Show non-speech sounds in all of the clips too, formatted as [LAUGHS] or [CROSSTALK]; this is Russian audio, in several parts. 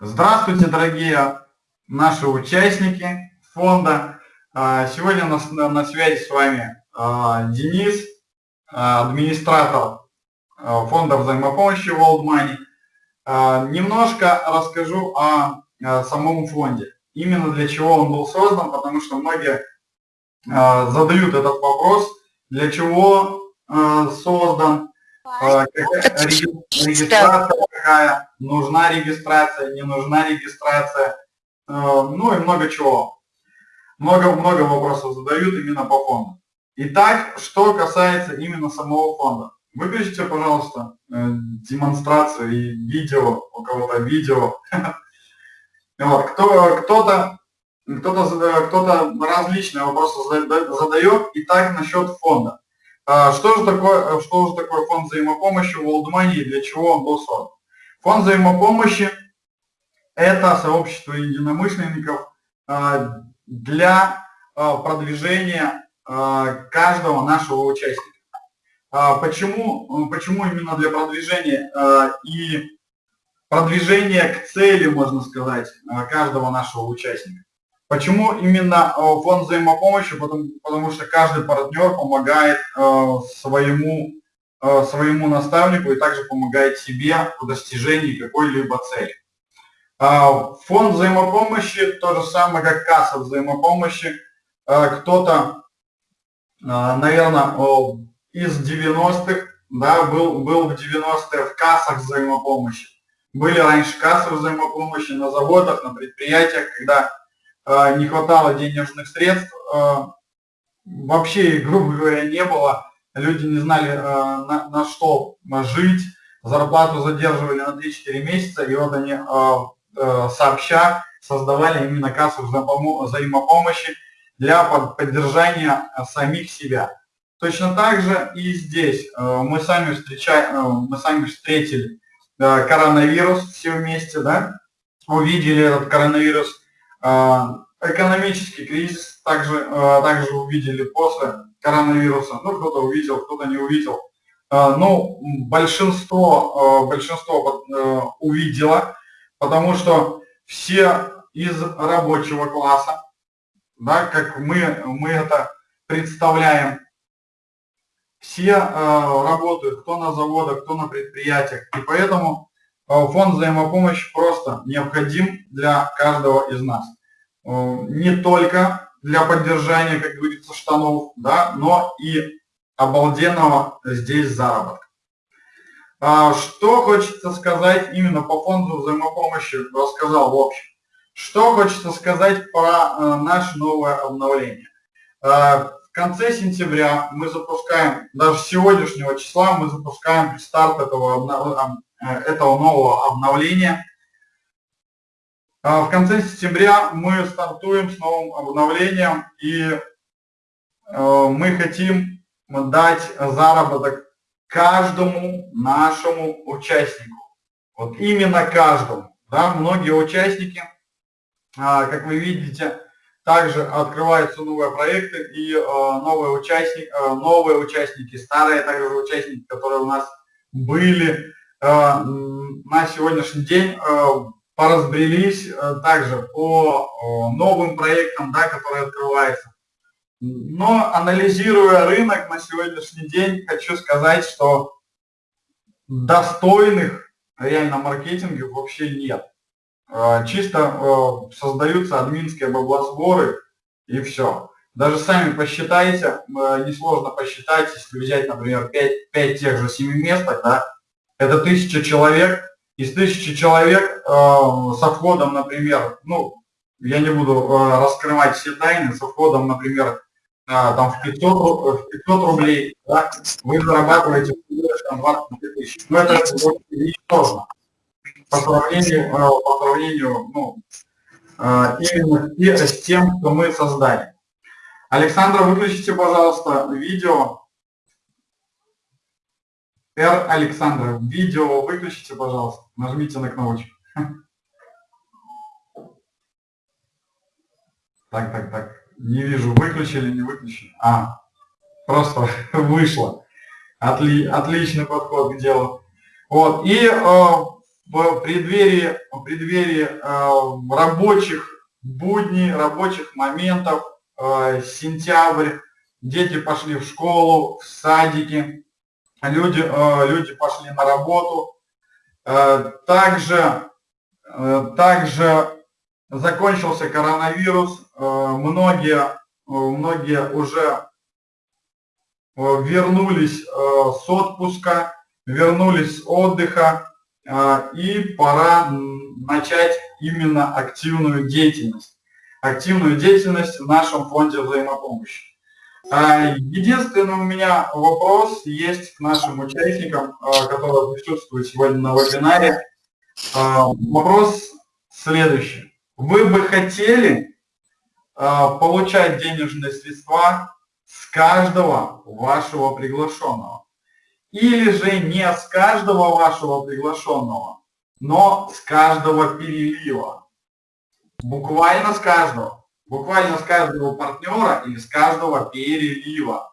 Здравствуйте, дорогие наши участники фонда. А, сегодня у нас на связи с вами а, Денис, а, администратор фонда взаимопомощи World Money. Немножко расскажу о самом фонде. Именно для чего он был создан, потому что многие задают этот вопрос, для чего создан, регистрация какая, нужна регистрация, не нужна регистрация, ну и много чего. Много-много вопросов задают именно по фонду. Итак, что касается именно самого фонда. Выключите, пожалуйста, демонстрацию и видео, у кого-то видео. [LAUGHS] Вот, кто, кто-то кто-то кто различные вопросы задает. Итак, насчет фонда. А, что же такое, что же такое фонд взаимопомощи World Money и для чего он был создан? Фонд взаимопомощи – это сообщество единомышленников а, для а, продвижения каждого нашего участника. Почему, почему именно для продвижения и продвижения к цели, можно сказать, каждого нашего участника? Почему именно фонд взаимопомощи? Потому, потому что каждый партнер помогает своему, своему наставнику и также помогает себе в достижении какой-либо цели. А, фонд взаимопомощи то же самое, как касса взаимопомощи. Кто-то, наверное, из 90-х, да, был, был в 90-е в кассах взаимопомощи. Были раньше кассы взаимопомощи на заводах, на предприятиях, когда не хватало денежных средств, вообще, [LAUGHS] грубо говоря, не было, люди не знали, а, на, на что жить, зарплату задерживали на 3-4 месяца, и вот они сообща создавали именно кассу взаимопомощи для поддержания самих себя. Точно так же и здесь мы сами, встречаем, мы сами встретили коронавирус все вместе, да, увидели этот коронавирус, экономический кризис также, также увидели после коронавируса. Ну, кто-то увидел, кто-то не увидел. А, ну, большинство, большинство э, увидело, потому что все из рабочего класса, да, как мы, мы это представляем, все работают, кто на заводах, кто на предприятиях. И поэтому фонд взаимопомощи просто необходим для каждого из нас. Не только для поддержания, как говорится, штанов, да, но и обалденного здесь заработка. А, что хочется сказать именно по фонду взаимопомощи, рассказал в общем. Что хочется сказать про э, наше новое обновление. Э, в конце сентября мы запускаем, даже с сегодняшнего числа мы запускаем старт этого, этого нового обновления – а, в конце сентября мы стартуем с новым обновлением и э, мы хотим дать заработок каждому нашему участнику. Вот именно каждому. Да? Многие участники, а, как вы видите, также открываются новые проекты и э, новые, участники, э, новые участники, старые также участники, которые у нас были на сегодняшний день поразбрелись э, также по новым проектам, да, которые открываются. Но анализируя рынок на сегодняшний день, хочу сказать, что достойных реально маркетинга вообще нет. Э, чисто э, создаются админские баблосборы и все. Даже сами посчитайте, несложно посчитать, если взять, например, 5, 5 тех же 7 местах, да, это тысяча человек, из тысячи человек э, со входом, например, ну, я не буду э, раскрывать все тайны, со входом, например, э, там в 500, в 500 рублей, да, вы зарабатываете там, 20 тысяч. Но это ничтожно по сравнению, э, по сравнению ну, э, именно с тем, что мы создали. Александра, выключите, пожалуйста, видео. Р. Александра, видео выключите, пожалуйста. Нажмите на кнопочку. [LAUGHS] Так, так, так. Не вижу, выключили, не выключили. А, просто [LAUGHS] вышло. Отли, отличный подход к делу. Вот, и э, в преддверии, в преддверии э, рабочих будней, рабочих моментов, э, сентябрь, дети пошли в школу, в садики, люди, э, люди пошли на работу. Э, также, э, также закончился коронавирус, многие, многие уже вернулись с отпуска, вернулись с отдыха, и пора начать именно активную деятельность. Активную деятельность в нашем фонде взаимопомощи. Единственный у меня вопрос есть к нашим участникам, которые присутствуют сегодня на вебинаре. Вопрос следующий. Вы бы хотели получать денежные средства с каждого вашего приглашенного? Или же не с каждого вашего приглашенного, но с каждого перелива? Буквально с каждого. Буквально с каждого партнера или с каждого перелива.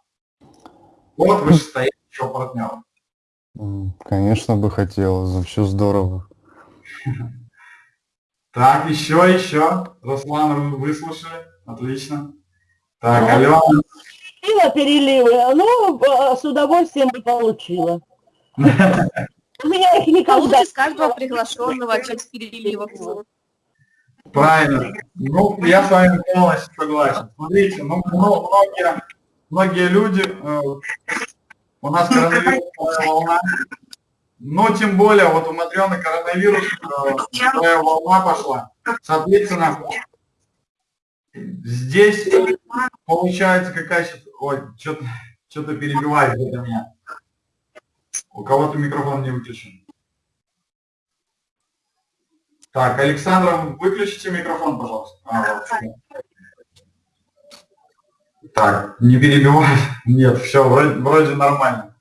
Вот вышестоящего партнера. Конечно бы хотелось, вообще здорово. [LAUGHS] Так, еще, еще. Руслан, выслушали. Отлично. Так, Алена. Получила переливы, ну, с удовольствием бы получила. [LAUGHS] У меня их никогда... С каждого приглашенного часть переливов. Правильно. Ну, я с вами полностью согласен. Смотрите, ну, ну многие, многие люди, э, у нас коронавирусная волна, но тем более вот у Матрены коронавирус, э, волна пошла. Соответственно, здесь получается какая. Ой, что-то что перебивает это меня. У кого-то микрофон не выключен. Так, Александр, выключите микрофон, пожалуйста. А. Так, не перебивай. [LAUGHS] Нет, все, вроде, вроде нормально.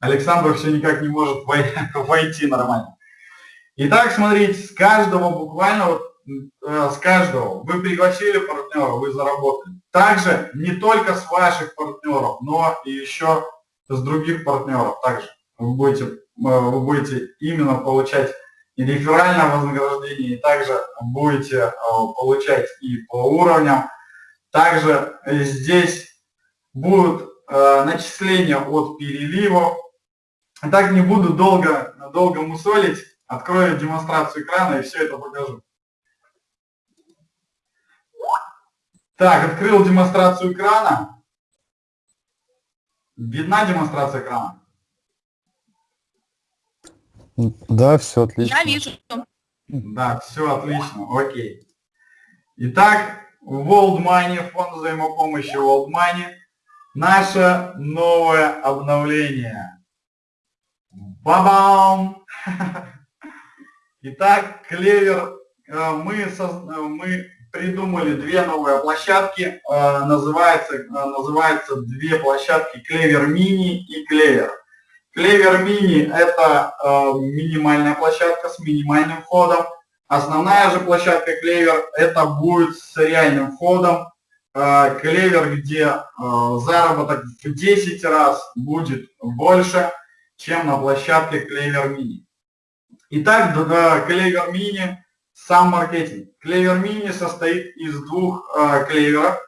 Александр все никак не может [LAUGHS] войти нормально. Итак, смотрите, с каждого буквально, вот, с каждого вы пригласили партнера, вы заработали. Также не только с ваших партнеров, но и еще с других партнеров. Также вы будете, э, вы будете именно получать и реферальное вознаграждение, и также будете э, получать и по уровням. Также здесь будут э, начисления от переливов. Так не буду долго, долго мусолить, открою демонстрацию экрана и все это покажу. Так, открыл демонстрацию экрана. Видна демонстрация экрана? Да, все отлично. Я вижу. Да, все отлично, окей. Итак, World Money, фонд взаимопомощи World Money, наше новое обновление. Бабам! [LAUGHS] Итак, Клевер, э, мы, э, мы придумали две новые площадки, э, называется, называется две площадки Клевер Мини и Клевер. Клевер Мини – это э, минимальная площадка с минимальным входом. Основная же площадка Клевер – это будет с реальным входом. Э, Клевер, где э, заработок в 10 раз будет больше, чем на площадке Клевер Мини. Итак, Клевер Мини – сам маркетинг. Клевер Мини состоит из двух э, клеверов.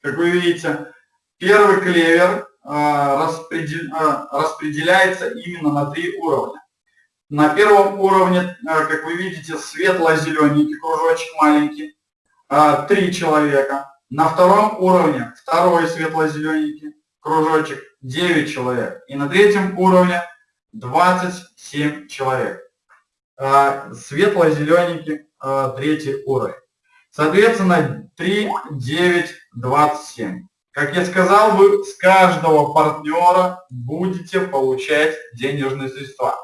Как вы видите, первый клевер а, а, распределяется именно на три уровня. На первом уровне, а, как вы видите, светло-зелененький кружочек маленький, три человека. На втором уровне второй светло-зелененький кружочек, 9 человек. И на третьем уровне 27 человек. Светло-зелененький третий уровень. Соответственно, 3, 9, 27. Как я сказал, вы с каждого партнера будете получать денежные средства.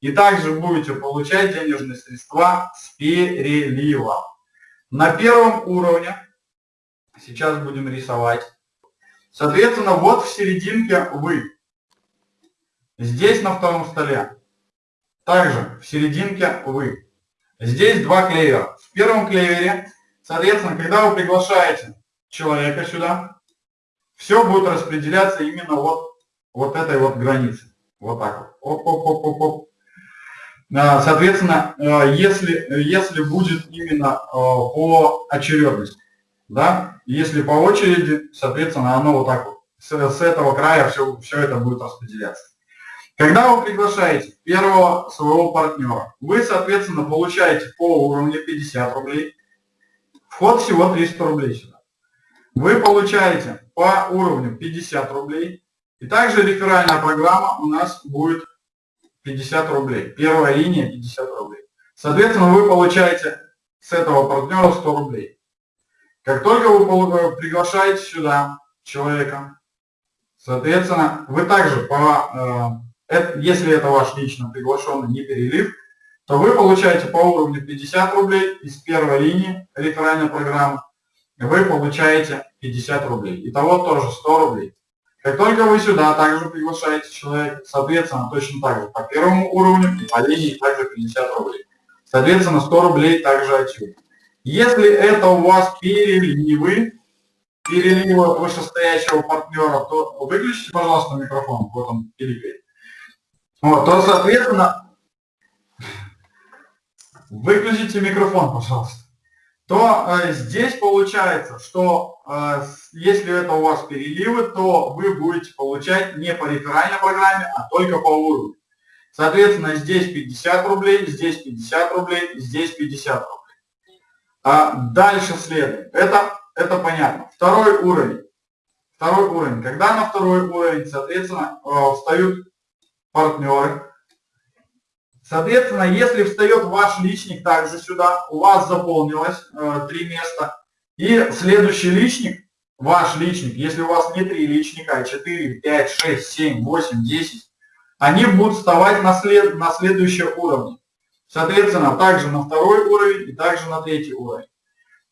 И также будете получать денежные средства с переливом. На первом уровне, сейчас будем рисовать, соответственно, вот в серединке вы. Здесь на втором столе. Также в серединке вы. Здесь два клевера. В первом клевере, соответственно, когда вы приглашаете человека сюда, все будет распределяться именно вот, вот этой вот границы. Вот так вот. Оп, оп, оп, оп, оп. А, соответственно, э, если, если будет именно э, по очередности, да, если по очереди, соответственно, оно вот так вот, с, с этого края все, все это будет распределяться. Когда вы приглашаете первого своего партнера, вы, соответственно, получаете по уровню 50 рублей, вход всего 300 рублей сюда. Вы получаете по уровню 50 рублей, и также реферальная программа у нас будет 50 рублей. Первая линия 50 рублей. Соответственно, вы получаете с этого партнера 100 рублей. Как только вы приглашаете сюда человека, соответственно, вы также, по, э, если это ваш лично приглашенный, не перелив, то вы получаете по уровню 50 рублей из первой линии реферальной программы, вы получаете 50 рублей. Итого тоже 100 рублей. Как только вы сюда также приглашаете человека, соответственно, точно так же по первому уровню и по линии также 50 рублей. Соответственно, 100 рублей также отсюда. Если это у вас переливы, переливы вышестоящего партнера, то выключите, пожалуйста, микрофон, вот он пиликает. Вот, то, соответственно, выключите микрофон, пожалуйста то э, здесь получается, что э, если это у вас переливы, то вы будете получать не по реферальной программе, а только по уровню. Соответственно, здесь 50 рублей, здесь 50 рублей, здесь 50 рублей. А дальше следует. Это, это понятно. Второй уровень. Второй уровень. Когда на второй уровень, соответственно, э, встают партнеры, Соответственно, если встает ваш личник также сюда, у вас заполнилось э, три места, и следующий личник, ваш личник, если у вас не три личника, а 4, 5, 6, 7, 8, 10, они будут вставать на, след, на следующие уровни. Соответственно, также на второй уровень и также на третий уровень.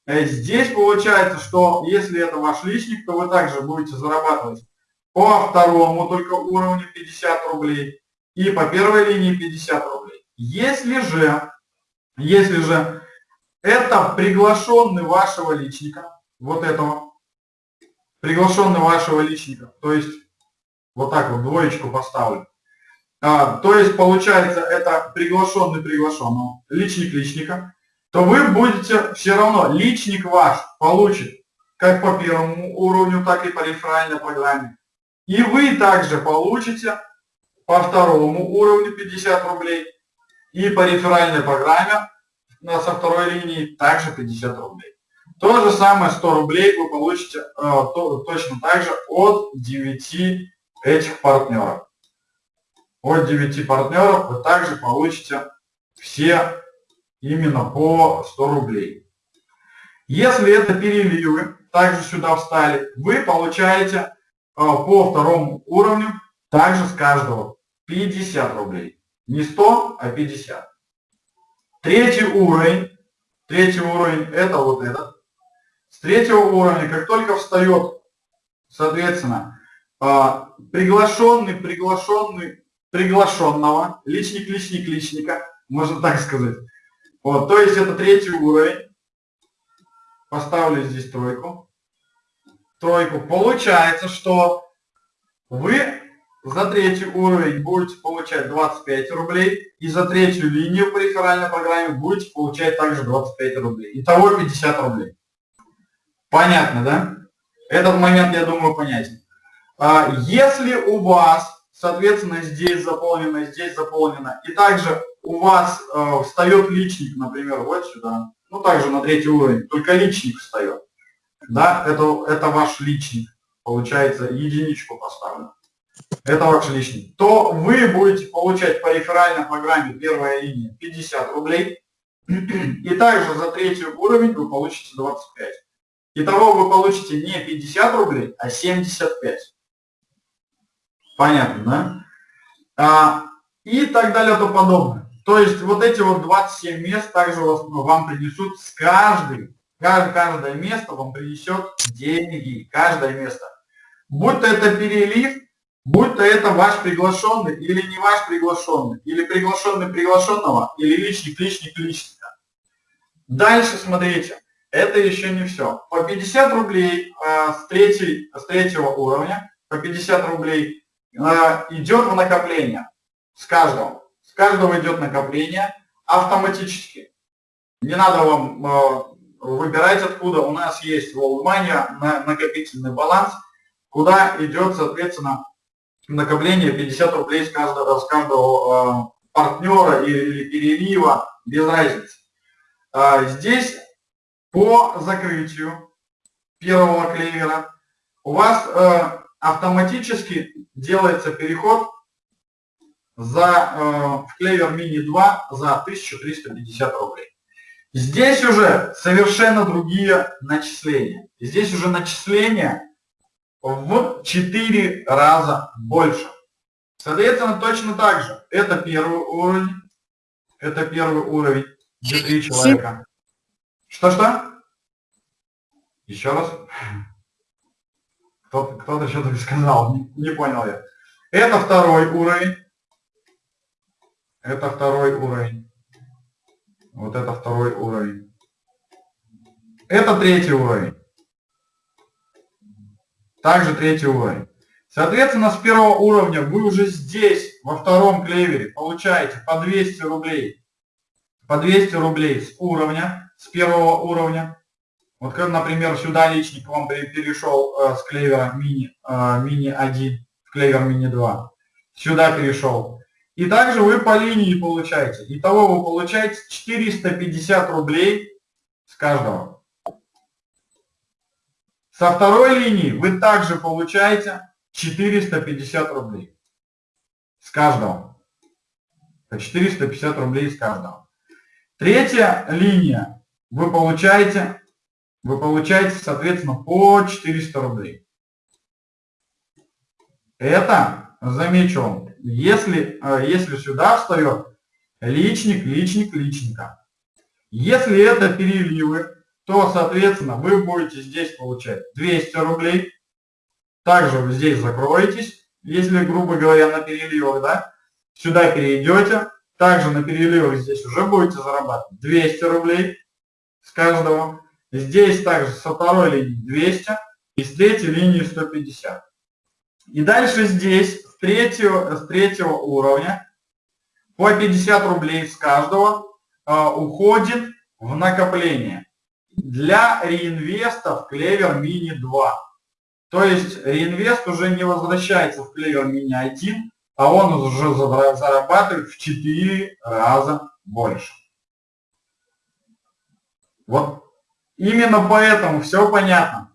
Э, здесь получается, что если это ваш личник, то вы также будете зарабатывать по второму только уровню 50 рублей и по первой линии 50 рублей. Если же, если же это приглашенный вашего личника, вот этого, приглашенный вашего личника, то есть вот так вот двоечку поставлю, а, то есть получается это приглашенный приглашенного, личник личника, то вы будете все равно, личник ваш получит как по первому уровню, так и по реферальной программе. И вы также получите по второму уровню 50 рублей, и по реферальной программе со второй линии также 50 рублей. То же самое 100 рублей вы получите э, то, точно так же от 9 этих партнеров. От 9 партнеров вы также получите все именно по 100 рублей. Если это переливы, также сюда встали, вы получаете по второму уровню также с каждого 50 рублей. Не 100, а 50. Третий уровень, третий уровень это вот этот. С третьего уровня, как только встает, соответственно, а, приглашенный, приглашенный, приглашенного, личник, личник, личника, можно так сказать. Вот, то есть это третий уровень. Поставлю здесь тройку. Тройку. Получается, что вы за третий уровень будете получать 25 рублей. И за третью линию по реферальной программе будете получать также 25 рублей. Итого 50 рублей. Понятно, да? Этот момент, я думаю, понятен. А, если у вас, соответственно, здесь заполнено, здесь заполнено, и также у вас э, встает личник, например, вот сюда, ну также на третий уровень, только личник встает, да, это, это ваш личник, получается, единичку поставлю это ваш лишний, то вы будете получать по реферальной программе первая линия 50 рублей. [CLEARS THROAT] И также за третий уровень вы получите 25. Итого вы получите не 50 рублей, а 75. Понятно, да? А, и так далее тому подобное. То есть вот эти вот 27 мест также вас, вам принесут с каждой, каждое место вам принесет деньги, каждое место. Будь то это перелив, Будь то это ваш приглашенный или не ваш приглашенный, или приглашенный приглашенного, или личник личник личника. Дальше смотрите, это еще не все. По 50 рублей э, с, третьей, с третьего уровня, по 50 рублей э, идет в накопление с каждого. С каждого идет накопление автоматически. Не надо вам э, выбирать откуда. У нас есть в WorldMoney на накопительный баланс, куда идет, соответственно, накопление 50 рублей с каждого, с каждого э, партнера или перелива, без разницы. Э, здесь по закрытию первого клевера у вас э, автоматически делается переход за, э, в клевер мини 2 за 1350 рублей. Здесь уже совершенно другие начисления. Здесь уже начисления в 4 раза больше. Соответственно, точно так же. Это первый уровень. Это первый уровень, где 3 человека. Что-что? Еще раз. Кто-то кто что-то сказал, не, не понял я. Это второй уровень. Это второй уровень. Вот это второй уровень. Это третий уровень. Также третий уровень. Соответственно, с первого уровня вы уже здесь, во втором клевере, получаете по 200 рублей. По 200 рублей с уровня, с первого уровня. Вот например, сюда личник вам перешел э, с клевера мини, э, мини 1 в клевер мини 2. Сюда перешел. И также вы по линии получаете. Итого вы получаете 450 рублей с каждого. Со второй линии вы также получаете 450 рублей с каждого. По 450 рублей с каждого. Третья линия вы получаете вы получаете, соответственно, по 400 рублей. Это, замечу если, э, если сюда встает личник, личник, личника. Если это переливы, то, соответственно, вы будете здесь получать 200 рублей. Также вы здесь закроетесь, если, грубо говоря, на переливах, да, сюда перейдете. Также на переливах здесь уже будете зарабатывать 200 рублей с каждого. Здесь также со второй линии 200 и с третьей линии 150. И дальше здесь с третьего, с третьего уровня по 50 рублей с каждого э, уходит в накопление. Для реинвеста в Клевер Мини 2. То есть реинвест уже не возвращается в Клевер Мини 1, а он уже зарабатывает в 4 раза больше. Вот Именно поэтому все понятно.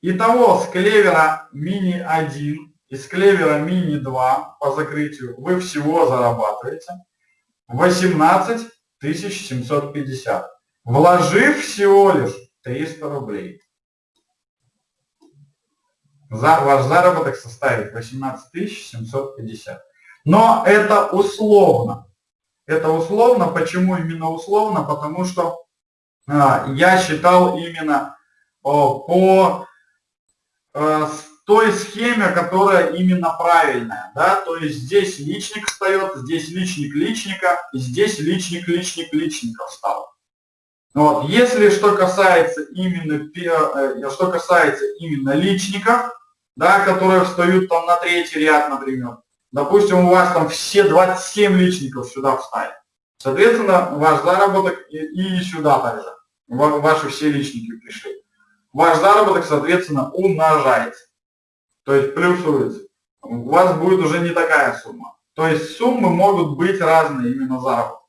Итого с клевера мини 1 и с клевера мини 2 по закрытию вы всего зарабатываете 18 750, вложив всего лишь 300 рублей. За, ваш заработок составит 18 750. Но это условно. Это условно. Почему именно условно? Потому что а, я считал именно по э, той схеме, которая именно правильная. Да? То есть здесь личник встает, здесь личник личника, и здесь личник личник личника встал. Вот. Если что касается именно, э, что касается именно личников, да, которые встают там на третий ряд, например, допустим, у вас там все 27 личников сюда встали, соответственно, ваш заработок и сюда также ваши все личники пришли. Ваш заработок, соответственно, умножается. То есть плюсуется. У вас будет уже не такая сумма. То есть суммы могут быть разные именно заработок.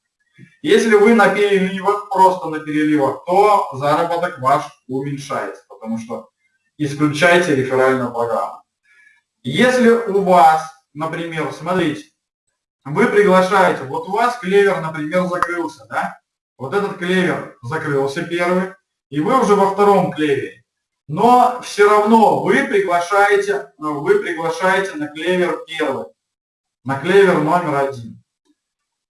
Если вы на переливах, просто на переливах, то заработок ваш уменьшается, потому что исключаете реферальную программу. Если у вас, например, смотрите, вы приглашаете, вот у вас клевер, например, закрылся, да? Вот этот клевер закрылся первый, и вы уже во втором клевере. Но все равно вы приглашаете, вы приглашаете на клевер первый, на клевер номер один,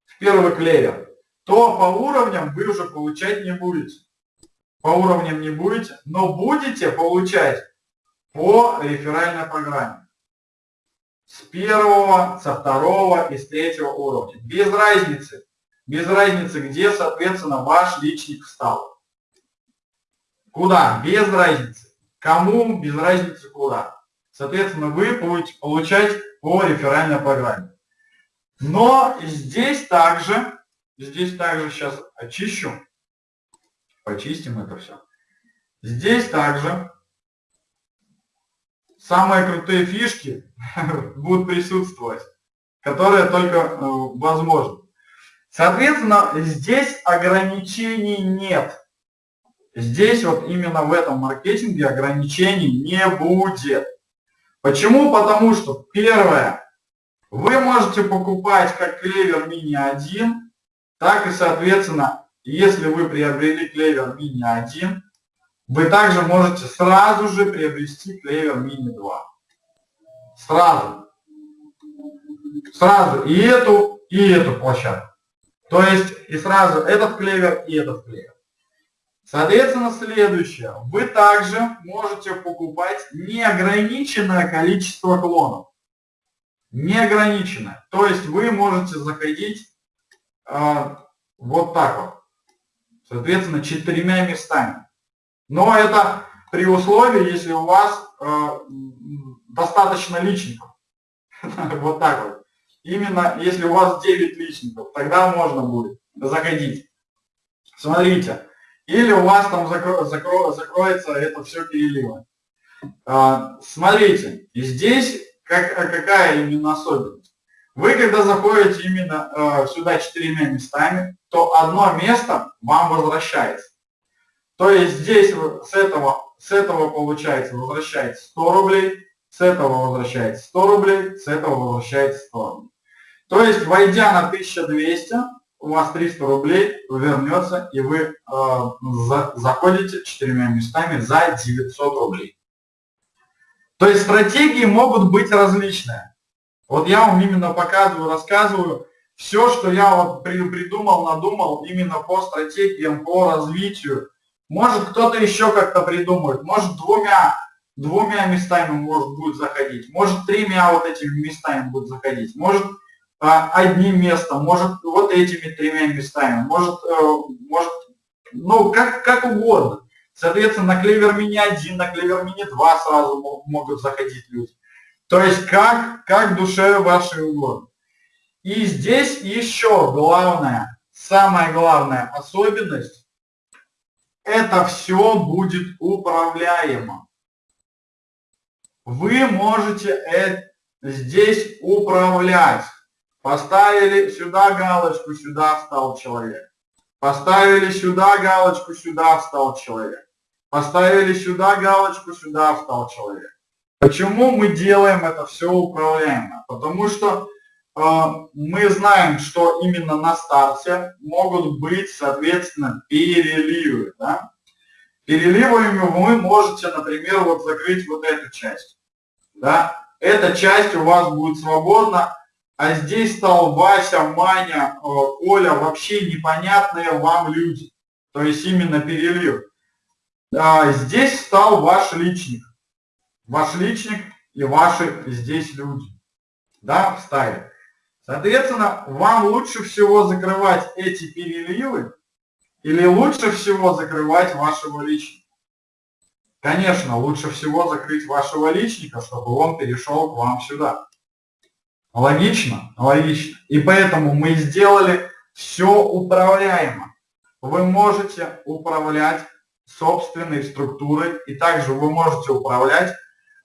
в первый клевер, то по уровням вы уже получать не будете. По уровням не будете, но будете получать по реферальной программе. С первого, со второго и с третьего уровня. Без разницы, без разницы где, соответственно, ваш личник встал. Куда? Без разницы. Кому? Без разницы куда. Соответственно, вы будете получать по реферальной программе. Но здесь также, здесь также сейчас очищу, почистим это все. Здесь также самые крутые фишки [LAUGHS] будут присутствовать, которые только э, возможны. Соответственно, здесь ограничений нет. Здесь вот именно в этом маркетинге ограничений не будет. Почему? Потому что первое, вы можете покупать как клевер мини 1, так и соответственно, если вы приобрели клевер мини 1, вы также можете сразу же приобрести клевер мини 2. Сразу. Сразу и эту, и эту площадку. То есть и сразу этот клевер и этот клевер. Соответственно, следующее. Вы также можете покупать неограниченное количество клонов. Неограниченное. То есть вы можете заходить э, вот так вот. Соответственно, четырьмя местами. Но это при условии, если у вас э, достаточно личников. [LAUGHS] Вот так вот. Именно если у вас 9 личников, тогда можно будет заходить. Смотрите. Или у вас там закро, закро, закроется это все переливом. А, смотрите, здесь как, какая именно особенность. Вы когда заходите именно э, сюда четырьмя местами, то одно место вам возвращается. То есть здесь с этого, с этого получается возвращается 100 рублей, с этого возвращается 100 рублей, с этого возвращается 100 рублей. То есть, войдя на 1200, у вас 300 рублей вернется, и вы э, за, заходите четырьмя местами за 900 рублей. То есть стратегии могут быть различные. Вот я вам именно показываю, рассказываю все, что я вот придумал, надумал именно по стратегиям, по развитию, может кто-то еще как-то придумает, может двумя, двумя местами может будет заходить, может тремя вот этими местами будет заходить, может одним местом, может вот этими тремя местами, может, э, может ну как, как угодно. Соответственно, на Клевер Мини 1, на Клевер Мини 2 сразу могут заходить люди. То есть как, как душе вашей угодно. И здесь еще главное, самая главная особенность, это все будет управляемо. Вы можете это, здесь управлять. Поставили сюда галочку, сюда встал человек. Поставили сюда галочку, сюда встал человек. Поставили сюда галочку, сюда встал человек. Почему мы делаем это все управляемо? Потому что а, мы знаем, что именно на старте могут быть, соответственно, переливы. Да? Переливами вы можете, например, вот закрыть вот эту часть. Да? Эта часть у вас будет свободна, а здесь стал Вася, Маня, э, Коля, вообще непонятные вам люди. То есть именно перелив. А здесь стал ваш личник. Ваш личник и ваши здесь люди. Да, в стае. Соответственно, вам лучше всего закрывать эти переливы или лучше всего закрывать вашего личника? Конечно, лучше всего закрыть вашего личника, чтобы он перешел к вам сюда. Логично? Логично. И поэтому мы сделали все управляемо. Вы можете управлять собственной структурой, и также вы можете управлять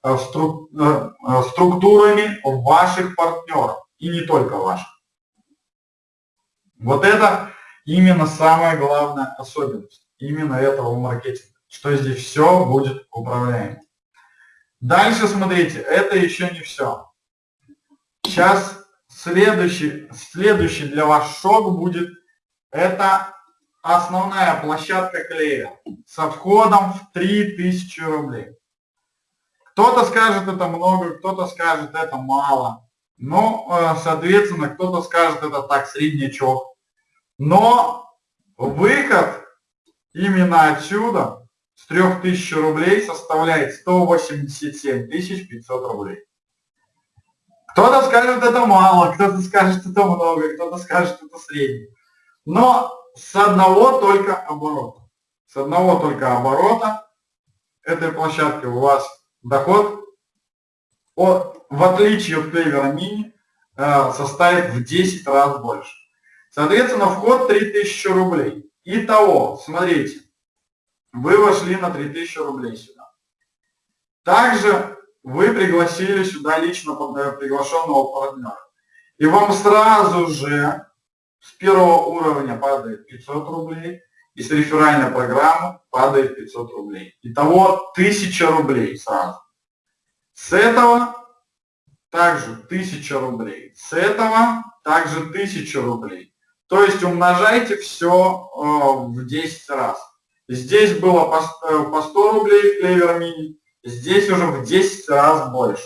э, э, э, структурами ваших партнеров и не только ваших. Вот это именно самая главная особенность именно этого маркетинга, что здесь все будет управляемо. Дальше смотрите, это еще не все. Сейчас следующий, следующий для вас шок будет, это основная площадка клея со входом в 3000 рублей. Кто-то скажет это много, кто-то скажет это мало. Ну, э, соответственно, кто-то скажет, это так, среднячок. Но выход именно отсюда с 3000 рублей составляет 187 500 рублей. Кто-то скажет, это мало, кто-то скажет, это много, кто-то скажет, это средний. Но с одного только оборота. С одного только оборота этой площадки у вас доход от в отличие от клевера мини, э, составит в 10 раз больше. Соответственно, вход 3000 рублей. Итого, смотрите, вы вошли на 3000 рублей сюда. Также вы пригласили сюда лично э, приглашенного партнера. И вам сразу же с первого уровня падает 500 рублей, и с реферальной программы падает 500 рублей. Итого 1000 рублей сразу. С этого также 1000 рублей. С этого также 1000 рублей. То есть умножайте все э, в 10 раз. Здесь было по, э, по 100 рублей в Клевер Мини, здесь уже в 10 раз больше.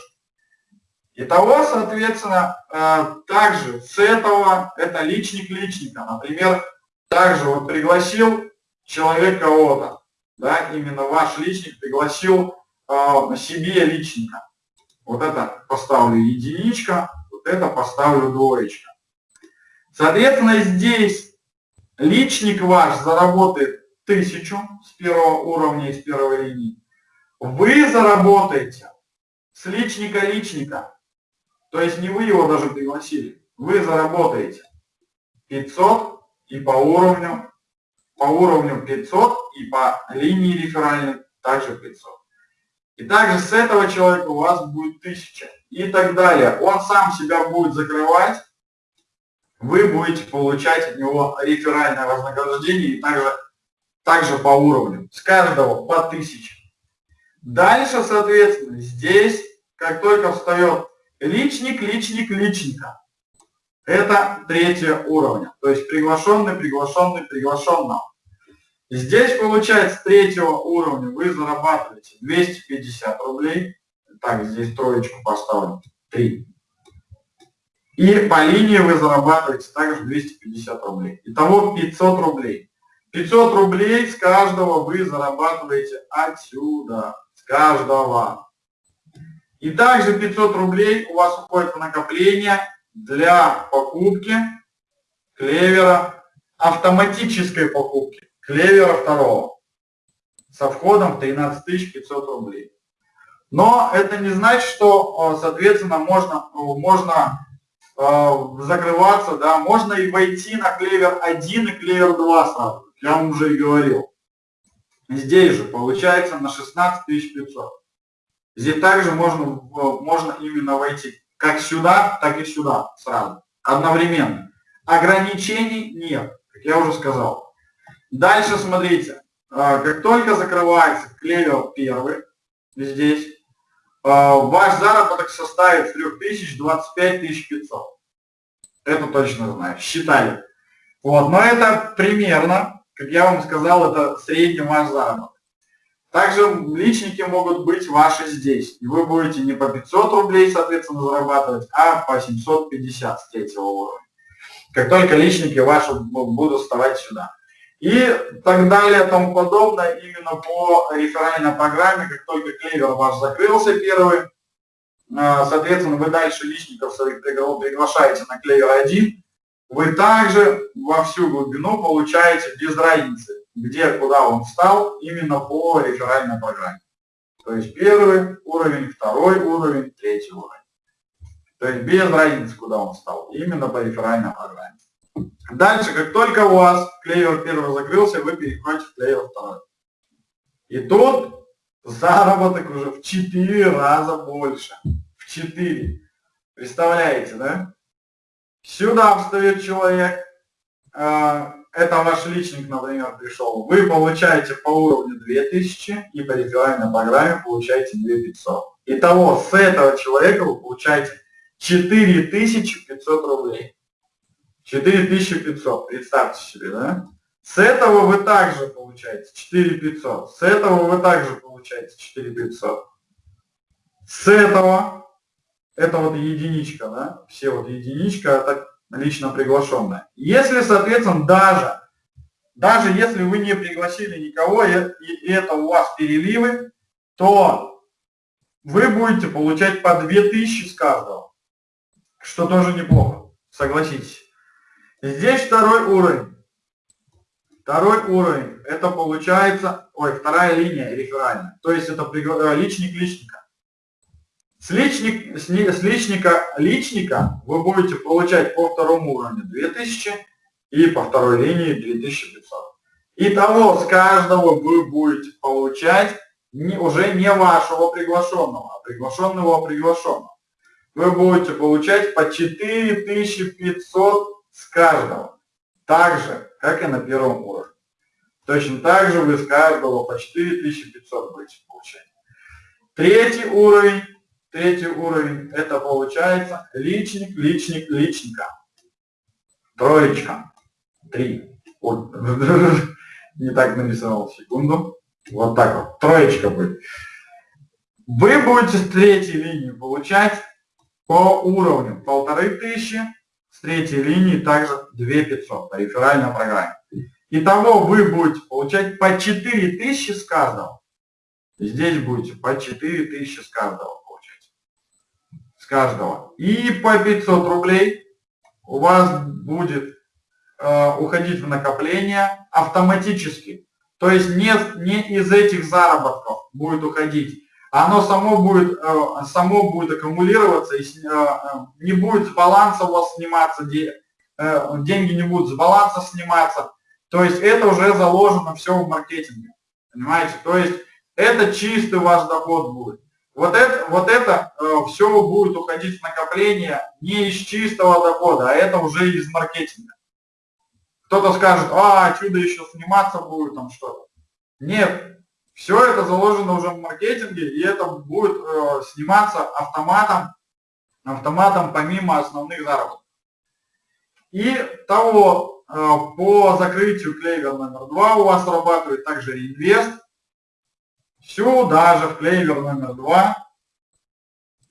Итого, соответственно, э, также с этого, это личник личника. Например, также вот пригласил человек кого-то, да, именно ваш личник пригласил э, себе личника. Вот это поставлю единичка, вот это поставлю двоечка. Соответственно, здесь личник ваш заработает тысячу с первого уровня, из первой линии. Вы заработаете с личника личника, то есть не вы его даже пригласили, вы заработаете 500 и по уровню, по уровню 500 и по линии реферальной также 500. И также с этого человека у вас будет 1000 и так далее. Он сам себя будет закрывать, вы будете получать от него реферальное вознаграждение и также, также по уровню. С каждого по 1000. Дальше, соответственно, здесь, как только встает личник, личник, личника, это третье уровня. То есть приглашенный, приглашенный, приглашенного. Здесь, получается, третьего уровня вы зарабатываете 250 рублей. Так, здесь троечку поставлю. 3. И по линии вы зарабатываете также 250 рублей. Итого 500 рублей. 500 рублей с каждого вы зарабатываете отсюда. Каждого. И также 500 рублей у вас уходит в накопление для покупки клевера, автоматической покупки клевера второго со входом в 13 500 рублей. Но это не значит, что, соответственно, можно, можно э, закрываться, да, можно и войти на клевер 1 и клевер 2 сразу, я вам уже и говорил. Здесь же получается на 16 500. Здесь также можно, можно именно войти как сюда, так и сюда сразу, одновременно. Ограничений нет, как я уже сказал. Дальше смотрите, а, как только закрывается клевер первый, здесь, а, ваш заработок составит 3000 25 500. Это точно знаю, считали. Вот, но это примерно, как я вам сказал, это средний ваш заработок. Также личники могут быть ваши здесь. И вы будете не по 500 рублей, соответственно, зарабатывать, а по 750 с третьего уровня. Как только личники ваши будут вставать сюда и так далее, тому подобное, именно по реферальной программе, как только клевер ваш закрылся первый, а, соответственно, вы дальше личников своих приглашаете на клевер 1, вы также во всю глубину получаете без разницы, где, куда он встал, именно по реферальной программе. То есть первый уровень, второй уровень, третий уровень. То есть без разницы, куда он встал, именно по реферальной программе. Дальше, как только у вас клевер первый закрылся, вы переходите в клевер второй. И тут заработок уже в 4 раза больше. В 4. Представляете, да? Сюда встает человек, а, это ваш личник, например, пришел. Вы получаете по уровню 2000 и по реферальной программе получаете 2500. Итого с этого человека вы получаете 4500 рублей. 4500, представьте себе, да? С этого вы также получаете 4500, с этого вы также получаете 4500. С этого, это вот единичка, да? Все вот единичка, это лично приглашенная. Если, соответственно, даже, даже если вы не пригласили никого, и, это у вас переливы, то вы будете получать по 2000 с каждого, что тоже неплохо, согласитесь. Здесь второй уровень. Второй уровень, это получается, ой, вторая линия реферальная. То есть это личник личника. С, личник, с, с личника, личника вы будете получать по второму уровню 2000 и по второй линии 2500. Итого с каждого вы будете получать не, уже не вашего приглашенного, а приглашенного приглашенного. Вы будете получать по 4500 с каждого. Так же, как и на первом уровне. Точно так же вы с каждого по 4500 будете получать. Третий уровень, третий уровень, это получается личник, личник, личника. Троечка. Три. Ой, [LAUGHS] не так нарисовал, секунду. Вот так вот, троечка будет. Вы будете с третьей линии получать по уровню полторы тысячи, с третьей линии также 2500 по реферальной программе. Итого вы будете получать по 4000 с каждого. Здесь будете по 4000 с каждого каждого. И по 500 рублей у вас будет э, уходить в накопление автоматически. То есть не, не из этих заработков будет уходить. Оно само будет, э, само будет аккумулироваться, и э, э, не будет с баланса у вас сниматься, деньги не будут с баланса сниматься. То есть это уже заложено все в маркетинге. Понимаете? То есть это чистый ваш доход будет. Вот это, вот это все будет уходить в накопление не из чистого дохода, а это уже из маркетинга. Кто-то скажет, а, чудо еще сниматься будет, там что-то. Нет, все это заложено уже в маркетинге, и это будет э, сниматься автоматом, автоматом помимо основных заработков. И того, э, по закрытию клейвер номер два у вас срабатывает также реинвест. Сюда же в клейвер номер два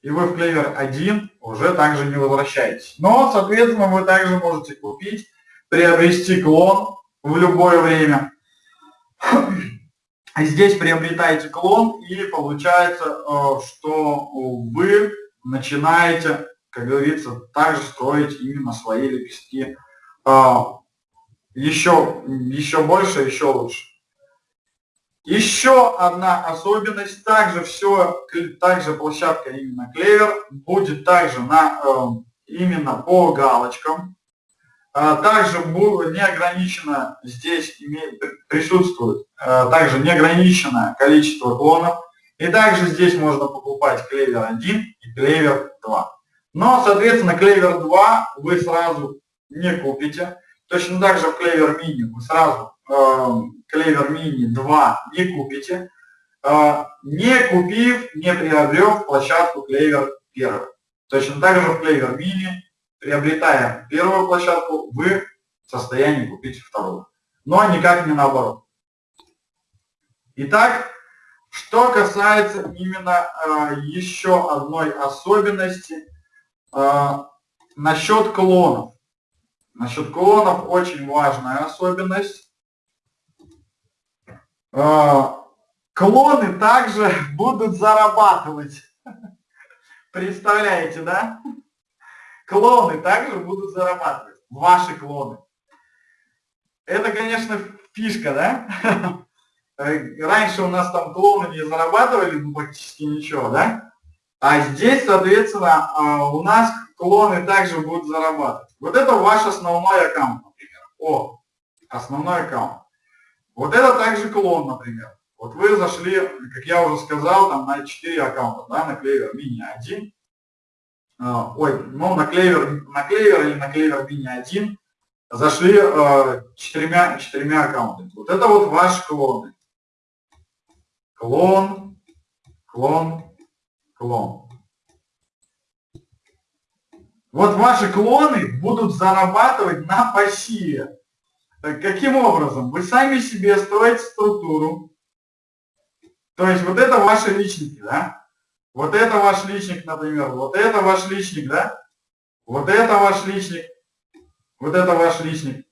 и вы в клейвер 1 уже также не возвращаетесь. Но, соответственно, вы также можете купить приобрести клон в любое время. Здесь приобретаете клон и получается, э, что вы начинаете, как говорится, также строить именно свои лепестки еще, э, еще больше, еще лучше. Еще одна особенность, также все, также площадка именно Клевер будет также на, э, именно по галочкам, а, также неограничено здесь присутствует а, также неограниченное количество клонов. И также здесь можно покупать клевер 1 и клевер 2. Но, соответственно, клевер 2 вы сразу не купите. Точно так же в клевер мини вы сразу клевер мини 2 не купите, а, не купив, не приобрев площадку клевер 1. Точно так же в клевер мини приобретая первую площадку, вы в состоянии купить вторую. Но никак не наоборот. Итак, что касается именно э, еще одной особенности э, насчет клонов. Насчет клонов очень важная особенность. Э, клоны также [LAUGHS] будут зарабатывать. [LAUGHS] Представляете, да? Клоны также будут зарабатывать. Ваши клоны. Это, конечно, фишка, да? [LAUGHS] Раньше у нас там клоны не зарабатывали ну, практически ничего, да? А здесь, соответственно, а, у нас клоны также будут зарабатывать. Вот это ваш основной аккаунт, например. О, основной аккаунт. Вот это также клон, например. Вот вы зашли, как я уже сказал, там на 4 аккаунта, да, на клевер мини 1, а, ой, ну на клевер, на клевер или на клевер мини 1 зашли э, четырьмя, четырьмя аккаунтами. Вот это вот ваши клоны. Клон, клон, клон. Вот ваши клоны будут зарабатывать на пассиве. Каким образом? Вы сами себе строите структуру. То есть вот это ваши личники, да? Вот это ваш личник, например, вот это ваш личник, да? Вот это ваш личник, вот это ваш личник.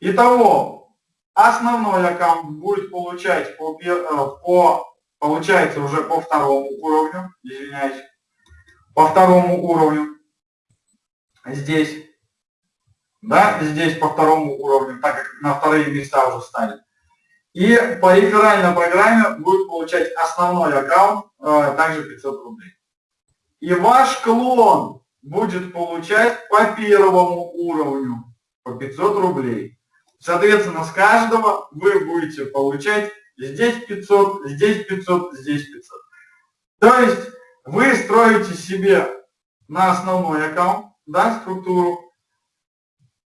Итого, основной аккаунт будет получать по, э, по получается уже по второму уровню, извиняюсь, по второму уровню, здесь, да, здесь по второму уровню, так как на вторые места уже стали. И по реферальной программе будет получать основной аккаунт, э, также 500 рублей. И ваш клон будет получать по первому уровню по 500 рублей. Соответственно, с каждого вы будете получать здесь 500, здесь 500, здесь 500. То есть вы строите себе на основной аккаунт, да, структуру,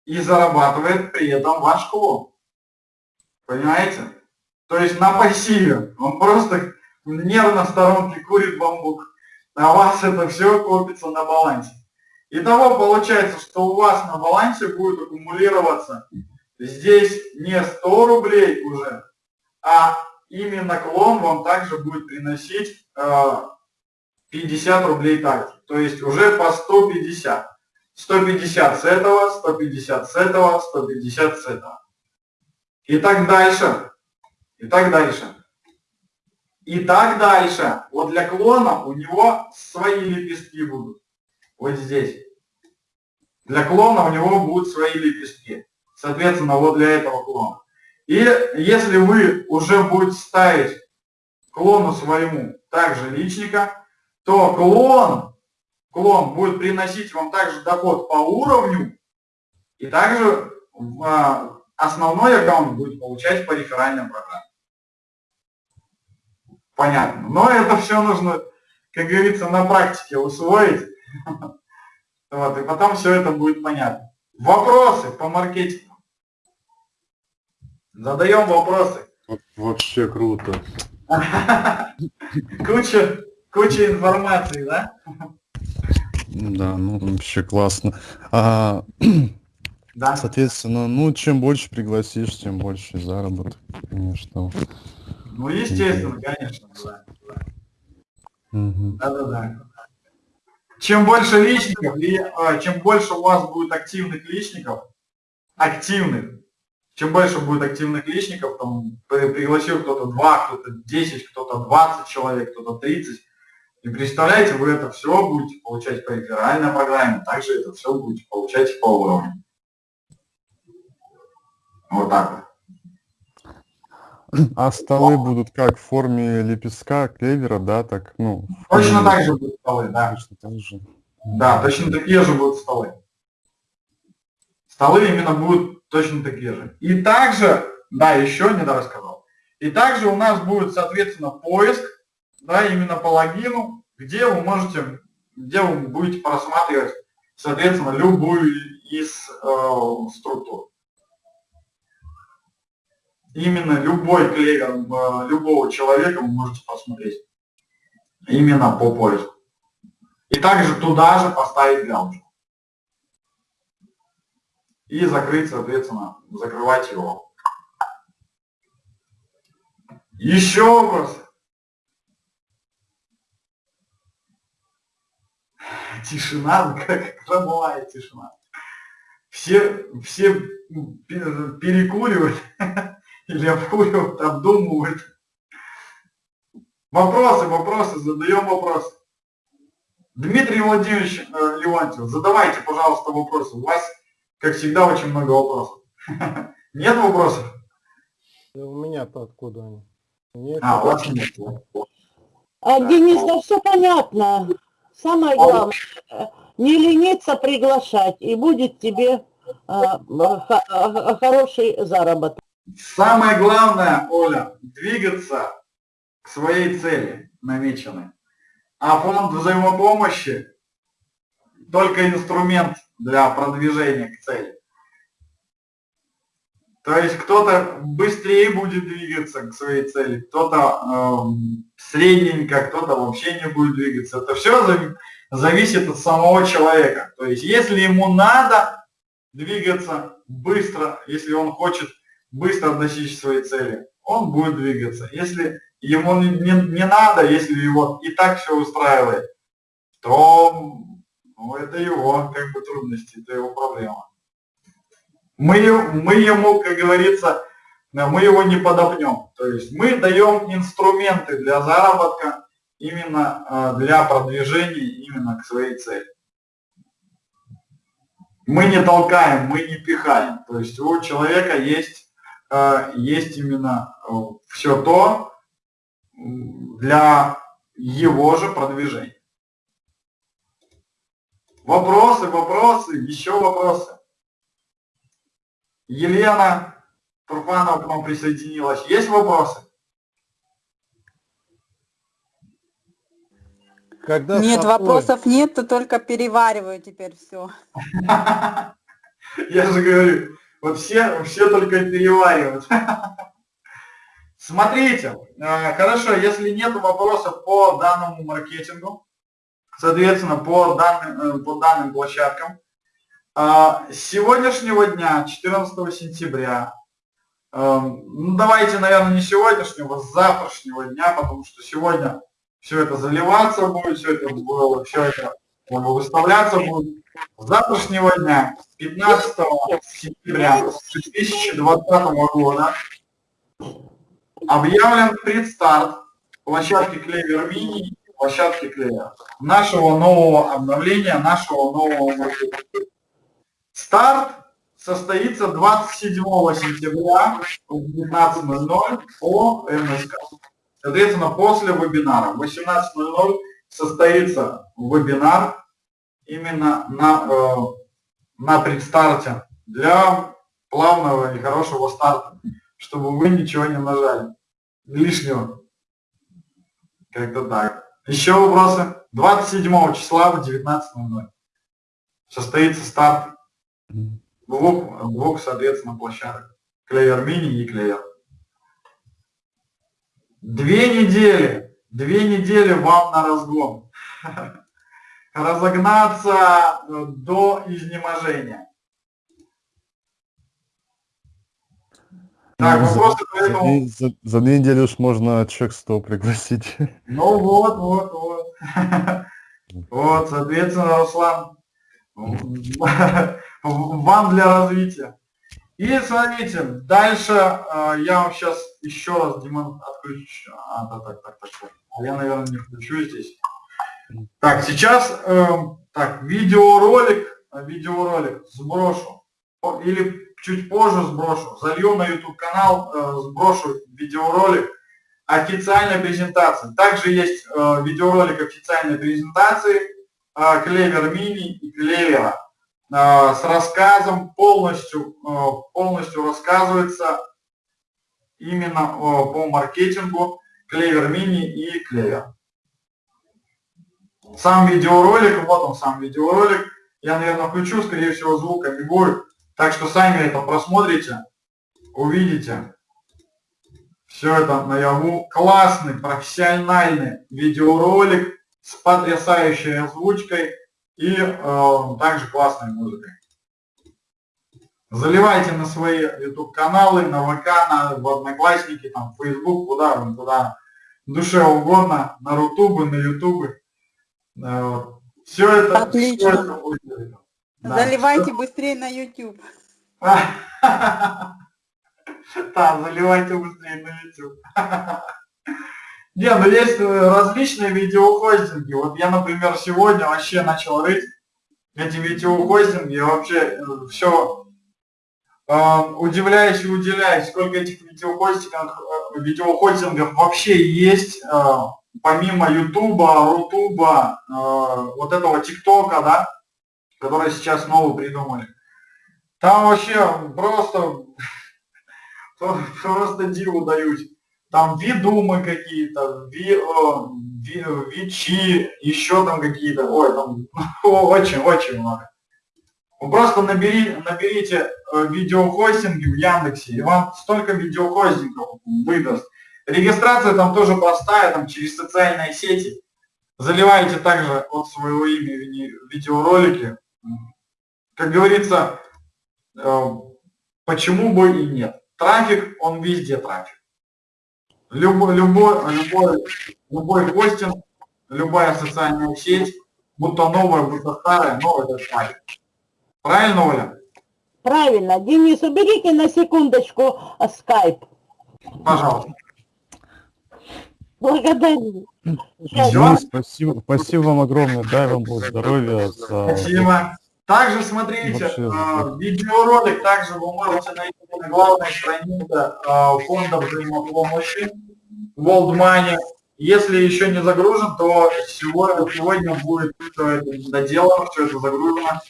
и зарабатывает при этом ваш клон. Понимаете? То есть на пассиве. Он просто нервно в сторонке курит бамбук, а у вас это все копится на балансе. Итого получается, что у вас на балансе будет аккумулироваться здесь не 100 рублей уже, а именно клон вам также будет приносить э, 50 рублей также. То есть уже по 150. 150 с этого, 150 с этого, 150 с этого. И так дальше. И так дальше. И так дальше. Вот для клона у него свои лепестки будут. Вот здесь. Для клона у него будут свои лепестки. Соответственно, вот для этого клона. И если вы уже будете ставить клону своему также личника, то клон, клон будет приносить вам также доход по уровню, и также а, основной аккаунт будет получать по реферальным программам. Понятно. Но это все нужно, как говорится, на практике усвоить. [LAUGHS] Вот, и потом все это будет понятно. Вопросы по маркетингу. Задаем вопросы. Вообще круто. [LAUGHS] Куча, куча информации, да? [LAUGHS] Да, ну вообще классно. А, Да. соответственно, ну чем больше пригласишь, тем больше заработок, конечно. Ну, естественно, конечно. Да, Мгм. да, да. да. Чем больше личников, и а, чем больше у вас будет активных личников, активных, чем больше будет активных личников, там при- пригласил кто-то 2, кто-то 10, кто-то 20 человек, кто-то 30, и представляете, вы это все будете получать по реферальной программе, также это все будете получать по уровню. Вот так вот. А столы будут как в форме лепестка, клевера, да, так, ну. Точно форме- так же будут столы, да. Точно так же. Да, точно такие же будут столы. Столы именно будут точно такие же. И также, да, еще не рассказал. И также у нас будет, соответственно, поиск, да, именно по логину, где вы можете, где вы будете просматривать, соответственно, любую из э, структур. Именно любой клевер э, любого человека вы можете посмотреть. Именно по поиску. И также туда же поставить галочку. И закрыть, соответственно, закрывать его. Еще вопросы? Тишина, [LAUGHS] как гробовая тишина. Все, все пе- перекуривают [LAUGHS] или обкуривают, обдумывают. Вопросы, вопросы, задаем вопросы. Дмитрий Владимирович э, Леонтьев, задавайте, пожалуйста, вопросы. У вас, как всегда, очень много вопросов. [LAUGHS] Нет вопросов? У меня-то откуда они? Нет, А, у вас нет. А, Денис, да все понятно. Самое главное, э, не лениться приглашать, и будет тебе а, х- а, хороший заработок. Самое главное, Оля, двигаться к своей цели намеченной. А фонд взаимопомощи только инструмент для продвижения к цели. То есть кто-то быстрее будет двигаться к своей цели, кто-то эм, средненько, кто-то вообще не будет двигаться. Это все зависит от самого человека. То есть если ему надо двигаться быстро, если он хочет быстро достичь своей цели, он будет двигаться. Если ему не, не- не надо, если его и так все устраивает, то ну, это его как бы трудности, это его проблема. Мы, мы ему, как говорится, э, мы его не подопнем. То есть мы даем инструменты для заработка именно э, для продвижения именно к своей цели. Мы не толкаем, мы не пихаем. То есть у человека есть, э, есть именно все то для его же продвижения. Вопросы, вопросы, еще вопросы. Елена Турфанова к нам присоединилась. Есть вопросы? Когда Нет, сосной- вопросов нет, то только перевариваю теперь все. [LAUGHS] Я же говорю, вот все, все только переваривают. [LAUGHS] Смотрите, э, хорошо, если нет вопросов по данному маркетингу, соответственно, по данным, э, по данным площадкам, с сегодняшнего дня, 14 сентября, э, ну давайте, наверное, не сегодняшнего, с завтрашнего дня, потому что сегодня все это заливаться будет, все это, было- все это выставляться будет. С завтрашнего дня, 15 сентября 2020 года, объявлен предстарт площадки Клевер Мини площадки Клевер. Нашего нового обновления, нашего нового маркетинга. Старт состоится 27 сентября в 19.00 по МСК. Соответственно, после вебинара в 18.00 состоится вебинар именно на, э, на предстарте для плавного и хорошего старта, чтобы вы ничего не нажали лишнего. Как-то так. Еще вопросы? 27 числа в 19.00 состоится старт Двух, двух, соответственно, площадок. Клевер Мини и Клевер. Две недели, две недели вам на разгон. [LAUGHS] Разогнаться э, до изнеможения. Так, Ну, за- вопросы За, этому? две- за- за две недели уж можно человек 100 пригласить. [LAUGHS] Ну вот, вот, вот. [LAUGHS] Вот, соответственно, Руслан, вам для развития. И смотрите, дальше э, я вам сейчас еще раз демон отключу. А, да, так, так, так, так. А я, наверное, не включу здесь. Так, сейчас, э, так, видеоролик, видеоролик сброшу. Или чуть позже сброшу. Залью на YouTube канал, э, сброшу видеоролик официальной презентации. Также есть э, видеоролик официальной презентации э, Клевер Мини и Клевера с рассказом полностью, э, полностью рассказывается именно э, по маркетингу Клевер Мини и Клевер. Сам видеоролик, вот он сам видеоролик, я, наверное, включу, скорее всего, звука не будет, так что сами это просмотрите, увидите. Все это наяву. Классный, профессиональный видеоролик с потрясающей озвучкой и э, также классной музыкой. Заливайте на свои YouTube каналы, на ВК, на, в Одноклассники, там, в Facebook, куда вам, куда душе угодно, на Рутубы, на Ютубы. Все это, Отлично. всё это будет. Да, Заливайте быстрее на YouTube. [LAUGHS] Да, заливайте быстрее на YouTube. [LAUGHS] Не, ну есть э, различные видеохостинги. Вот я, например, сегодня вообще начал рыть эти видеохостинги, и вообще все удивляюсь и удивляюсь, сколько этих видеохостингов, э, видеохостингов вообще есть, э, помимо Ютуба, Рутуба, э, вот этого ТикТока, да, который сейчас новый придумали. Там вообще просто [LAUGHS] просто диву даюсь. Там видумы какие-то, ви, ви, вичи, еще там какие-то, ой, там [LAUGHS] очень-очень много. Вы просто набери, наберите э, видеохостинги в Яндексе, и вам столько видеохостингов выдаст. Регистрация там тоже простая, там через социальные сети. Заливаете также от своего имени видеоролики. Как говорится, э, почему бы и нет. Трафик, он везде трафик. Любой, любой, любой, любой хостинг, любая социальная сеть, будто новая, будто старая, но это трафик. Правильно, Оля? Правильно. Денис, уберите на секундочку а, скайп. Пожалуйста. Благодарю. Денис, спасибо, спасибо вам огромное, дай вам Бог здоровья. За... Спасибо. Также смотрите, э, видеоролик также вы можете найти на главной странице э, фонда взаимопомощи World Money Если еще не загружен, то сегодня, сегодня будет все это доделано, все это загружено.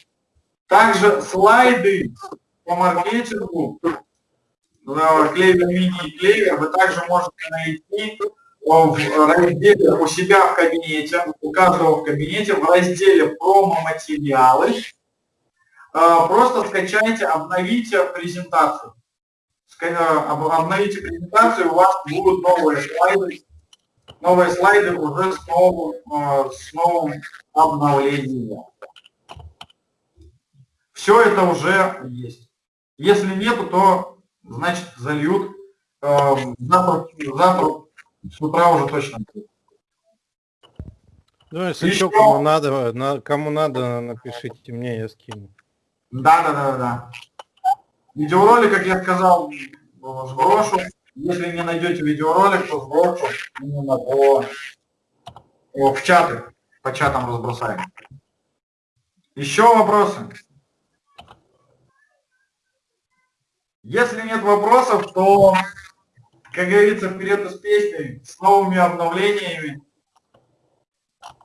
Также слайды по маркетингу, клевер мини и клевер, вы также можете найти в разделе у себя в кабинете, у каждого в кабинете, в разделе промо-материалы. Э, Просто скачайте, обновите презентацию. Э, об- Обновите презентацию, у вас будут новые слайды, новые слайды уже с новым, э, с новым обновлением. Все это уже есть. Если нету, то значит зальют. Э, Завтра, завтра с утра уже точно будет. Ну, если что, кому надо, на, кому надо, напишите мне, я скину. Да, да, да, да. Видеоролик, как я сказал, сброшу. Если не найдете видеоролик, то сброшу именно по, о, в чаты, по чатам разбросаем. Еще вопросы? Если нет вопросов, то, как говорится, вперед из песни, с новыми обновлениями.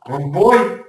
В бой!